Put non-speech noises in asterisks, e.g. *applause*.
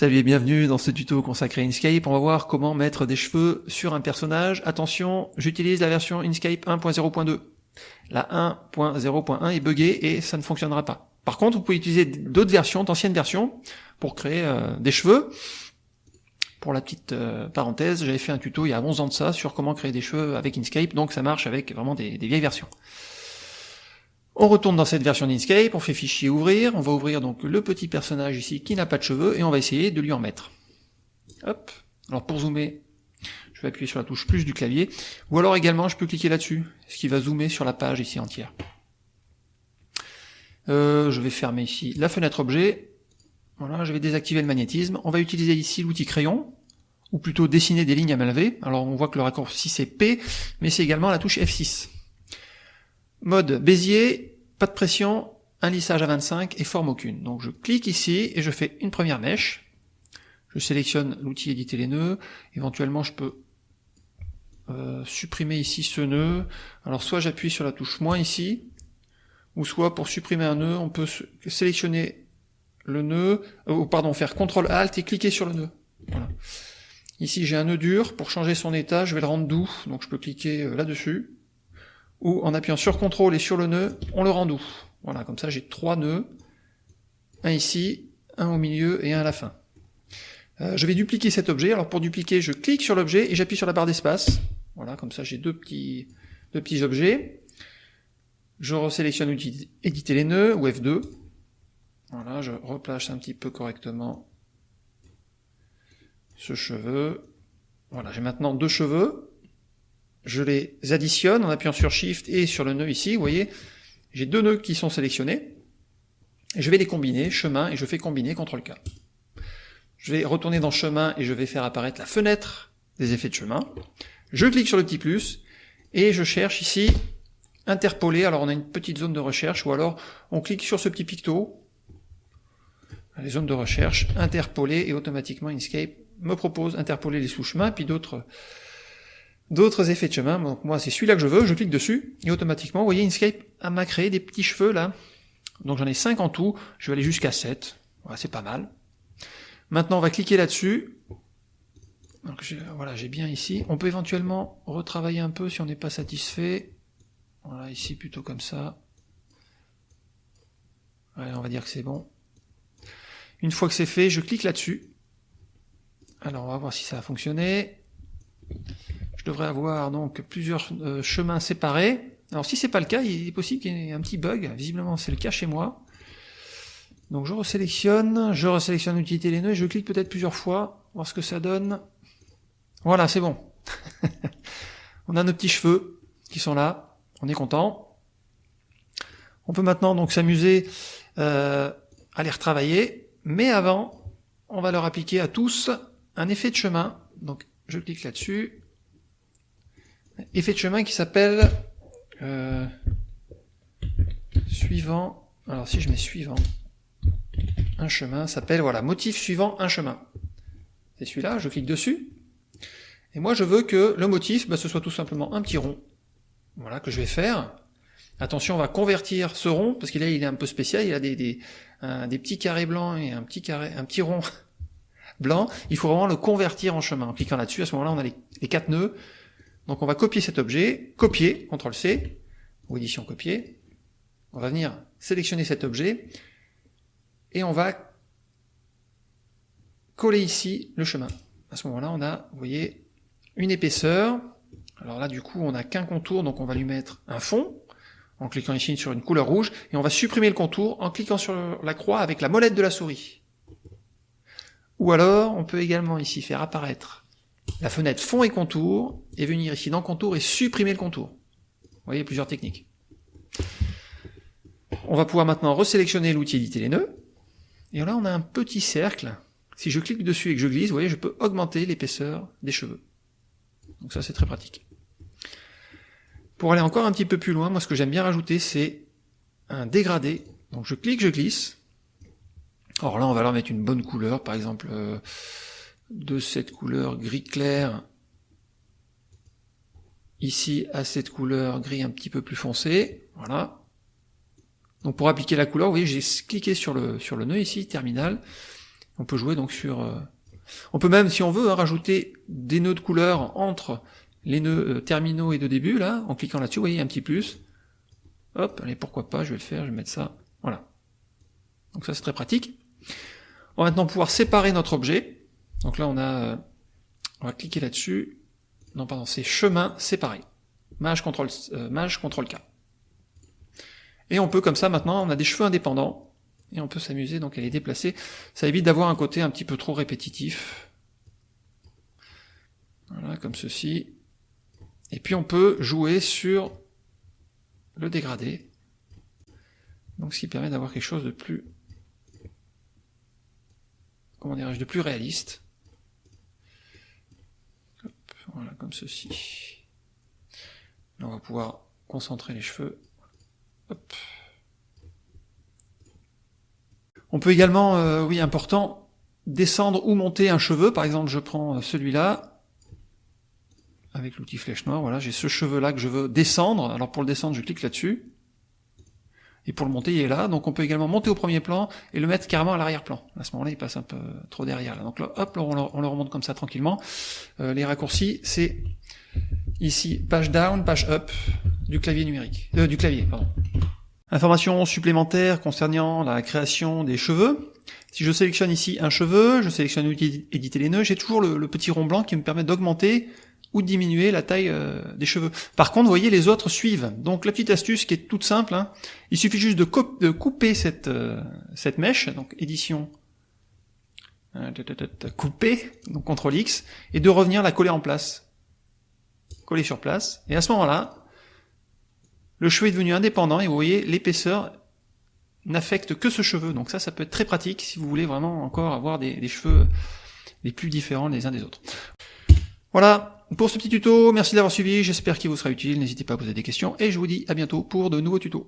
Salut et bienvenue dans ce tuto consacré à Inkscape. On va voir comment mettre des cheveux sur un personnage. Attention, j'utilise la version Inkscape 1.0.2. La 1.0.1 est buggée et ça ne fonctionnera pas. Par contre, vous pouvez utiliser d'autres versions, d'anciennes versions, pour créer euh, des cheveux. Pour la petite euh, parenthèse, j'avais fait un tuto il y a 11 ans de ça sur comment créer des cheveux avec Inkscape, donc ça marche avec vraiment des vieilles versions. On retourne dans cette version d'Inkscape, on fait fichier ouvrir, on va ouvrir donc le petit personnage ici qui n'a pas de cheveux et on va essayer de lui en mettre. Hop. Alors pour zoomer, je vais appuyer sur la touche plus du clavier, ou alors également je peux cliquer là-dessus, ce qui va zoomer sur la page ici entière. Euh, je vais fermer ici la fenêtre objet, voilà, je vais désactiver le magnétisme, on va utiliser ici l'outil crayon, ou plutôt dessiner des lignes à main levée, alors on voit que le raccourci c'est P, mais c'est également la touche F6. Mode Bézier, pas de pression, un lissage à 25 et forme aucune. Donc je clique ici et je fais une première mèche. Je sélectionne l'outil éditer les nœuds. Éventuellement je peux euh, supprimer ici ce nœud. Alors soit j'appuie sur la touche moins ici, ou soit pour supprimer un nœud, on peut sélectionner le nœud, euh, ou pardon, faire CTRL ALT et cliquer sur le nœud. Ici j'ai un nœud dur, pour changer son état, je vais le rendre doux, donc je peux cliquer euh, là-dessus ou en appuyant sur CTRL et sur le nœud, on le rend doux. Voilà, comme ça j'ai trois nœuds, un ici, un au milieu et un à la fin. Euh, je vais dupliquer cet objet, alors pour dupliquer, je clique sur l'objet et j'appuie sur la barre d'espace. Voilà, comme ça j'ai deux petits, deux petits objets. Je resélectionne éditer les nœuds, ou F2. Voilà, je replace un petit peu correctement ce cheveu. Voilà, j'ai maintenant deux cheveux je les additionne en appuyant sur Shift et sur le nœud ici, vous voyez, j'ai deux nœuds qui sont sélectionnés, je vais les combiner, chemin, et je fais combiner, CTRL-K. Je vais retourner dans chemin et je vais faire apparaître la fenêtre des effets de chemin. Je clique sur le petit plus, et je cherche ici interpoler, alors on a une petite zone de recherche, ou alors on clique sur ce petit picto, les zones de recherche, interpoler, et automatiquement Inkscape me propose interpoler les sous-chemins, puis d'autres d'autres effets de chemin. Donc moi, c'est celui-là que je veux, je clique dessus, et automatiquement, vous voyez, Inkscape m'a créé des petits cheveux là. Donc j'en ai 5 en tout, je vais aller jusqu'à 7. Voilà, c'est pas mal. Maintenant, on va cliquer là-dessus. Donc voilà, j'ai bien ici. On peut éventuellement retravailler un peu si on n'est pas satisfait. Voilà, ici plutôt comme ça. Ouais, on va dire que c'est bon. Une fois que c'est fait, je clique là-dessus. Alors on va voir si ça a fonctionné je devrais avoir donc plusieurs euh, chemins séparés. Alors si c'est pas le cas, il est possible qu'il y ait un petit bug, visiblement c'est le cas chez moi. Donc je resélectionne, je resélectionne l'utilité les nœuds et je clique peut-être plusieurs fois, voir ce que ça donne. Voilà, c'est bon. *laughs* on a nos petits cheveux qui sont là, on est content. On peut maintenant donc s'amuser euh, à les retravailler, mais avant, on va leur appliquer à tous un effet de chemin. Donc je clique là-dessus, effet de chemin qui s'appelle euh, suivant, alors si je mets suivant, un chemin s'appelle, voilà, motif suivant un chemin. C'est celui-là, je clique dessus, et moi je veux que le motif, bah, ce soit tout simplement un petit rond, voilà, que je vais faire. Attention, on va convertir ce rond, parce qu'il il est un peu spécial, il a des, des, des petits carrés blancs et un petit carré, un petit rond *laughs* blanc, il faut vraiment le convertir en chemin. En cliquant là-dessus, à ce moment-là, on a les, les quatre nœuds, donc on va copier cet objet, copier, CTRL-C, ou édition copier. On va venir sélectionner cet objet, et on va coller ici le chemin. À ce moment-là, on a, vous voyez, une épaisseur. Alors là, du coup, on n'a qu'un contour, donc on va lui mettre un fond, en cliquant ici sur une couleur rouge, et on va supprimer le contour en cliquant sur la croix avec la molette de la souris. Ou alors, on peut également ici faire apparaître la fenêtre fond et contour, et venir ici dans contour et supprimer le contour. Vous voyez, plusieurs techniques. On va pouvoir maintenant resélectionner l'outil éditer les nœuds, et là on a un petit cercle. Si je clique dessus et que je glisse, vous voyez, je peux augmenter l'épaisseur des cheveux. Donc ça c'est très pratique. Pour aller encore un petit peu plus loin, moi ce que j'aime bien rajouter c'est un dégradé. Donc je clique, je glisse. Alors là on va leur mettre une bonne couleur, par exemple... Euh, de cette couleur gris clair ici à cette couleur gris un petit peu plus foncé, voilà. Donc pour appliquer la couleur, vous voyez, j'ai cliqué sur le, sur le nœud ici, terminal. On peut jouer donc sur... euh, On peut même, si on veut, rajouter des nœuds de couleur entre les nœuds euh, terminaux et de début, là, en cliquant là-dessus, vous voyez, un petit plus. Hop, allez, pourquoi pas, je vais le faire, je vais mettre ça, voilà. Donc ça, c'est très pratique. On va maintenant pouvoir séparer notre objet. Donc là, on a... euh, On va cliquer là-dessus. Non, pardon, c'est chemin séparé. Mage contrôle, euh, mage contrôle K. Et on peut comme ça maintenant, on a des cheveux indépendants, et on peut s'amuser donc à les déplacer. Ça évite d'avoir un côté un petit peu trop répétitif. Voilà, comme ceci. Et puis on peut jouer sur le dégradé. Donc ce qui permet d'avoir quelque chose de plus comment dirais-je, de plus réaliste. Hop, voilà, comme ceci. On va pouvoir concentrer les cheveux. On peut également, euh, oui, important, descendre ou monter un cheveu. Par exemple, je prends euh, celui-là, avec l'outil flèche noire, voilà, j'ai ce cheveu-là que je veux descendre. Alors pour le descendre, je clique là-dessus. Et pour le monter, il est là. Donc on peut également monter au premier plan et le mettre carrément à l'arrière-plan. À ce moment-là, il passe un peu trop derrière. Là. Donc là, hop, on, le, on le remonte comme ça tranquillement. Euh, les raccourcis, c'est ici page down, page up du clavier numérique, euh, du clavier, pardon. Informations supplémentaires concernant la création des cheveux. Si je sélectionne ici un cheveu, je sélectionne l'outil éditer les nœuds, j'ai toujours le, petit rond blanc qui me permet d'augmenter ou diminuer la taille euh, des cheveux. Par contre, vous voyez, les autres suivent. Donc la petite astuce qui est toute simple, hein, il suffit juste de, de couper cette, euh, cette mèche, donc édition, euh, couper, donc CTRL X, et de revenir la coller en place. Coller sur place, et à ce moment-là, le cheveu est devenu indépendant, et vous voyez, l'épaisseur n'affecte que ce cheveu. Donc ça, ça peut être très pratique si vous voulez vraiment encore avoir des, des cheveux les plus différents les uns des autres. Voilà, pour ce petit tuto, merci d'avoir suivi, j'espère qu'il vous sera utile, n'hésitez pas à poser des questions, et je vous dis à bientôt pour de nouveaux tutos.